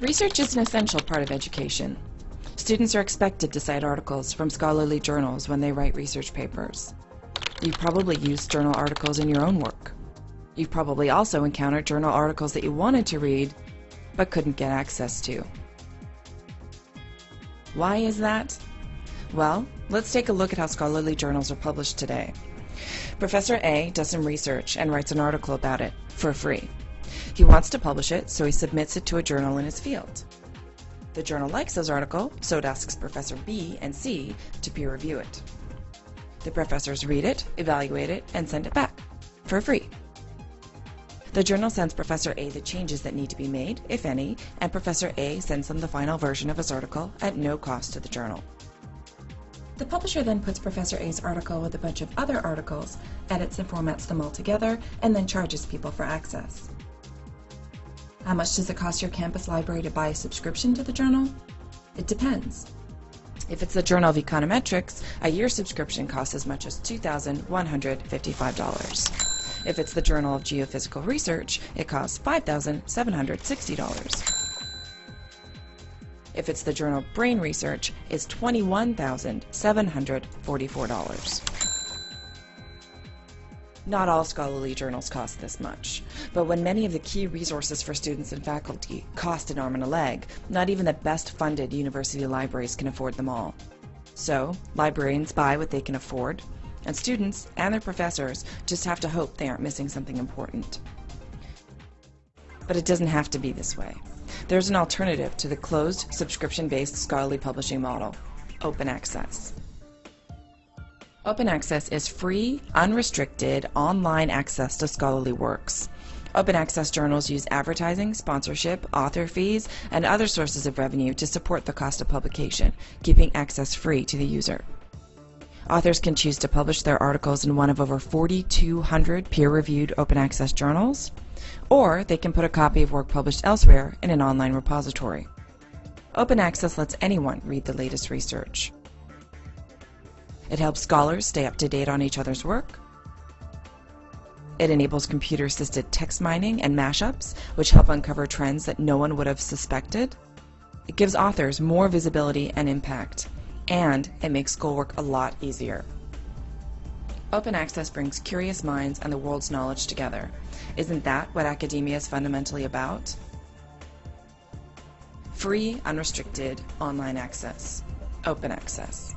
Research is an essential part of education. Students are expected to cite articles from scholarly journals when they write research papers. You've probably used journal articles in your own work. You've probably also encountered journal articles that you wanted to read, but couldn't get access to. Why is that? Well, let's take a look at how scholarly journals are published today. Professor A does some research and writes an article about it for free. He wants to publish it, so he submits it to a journal in his field. The journal likes his article, so it asks Professor B and C to peer review it. The professors read it, evaluate it, and send it back for free. The journal sends Professor A the changes that need to be made, if any, and Professor A sends them the final version of his article at no cost to the journal. The publisher then puts Professor A's article with a bunch of other articles, edits and formats them all together, and then charges people for access. How much does it cost your campus library to buy a subscription to the journal? It depends. If it's the Journal of Econometrics, a year subscription costs as much as $2,155. If it's the Journal of Geophysical Research, it costs $5,760. If it's the journal of Brain Research, it's $21,744. Not all scholarly journals cost this much, but when many of the key resources for students and faculty cost an arm and a leg, not even the best funded university libraries can afford them all. So, librarians buy what they can afford, and students and their professors just have to hope they aren't missing something important. But it doesn't have to be this way. There's an alternative to the closed, subscription-based scholarly publishing model, open access. Open access is free, unrestricted, online access to scholarly works. Open access journals use advertising, sponsorship, author fees, and other sources of revenue to support the cost of publication, keeping access free to the user. Authors can choose to publish their articles in one of over 4,200 peer-reviewed open access journals, or they can put a copy of work published elsewhere in an online repository. Open access lets anyone read the latest research. It helps scholars stay up to date on each other's work. It enables computer-assisted text mining and mashups, which help uncover trends that no one would have suspected. It gives authors more visibility and impact, and it makes schoolwork a lot easier. Open access brings curious minds and the world's knowledge together. Isn't that what academia is fundamentally about? Free, unrestricted, online access. Open access.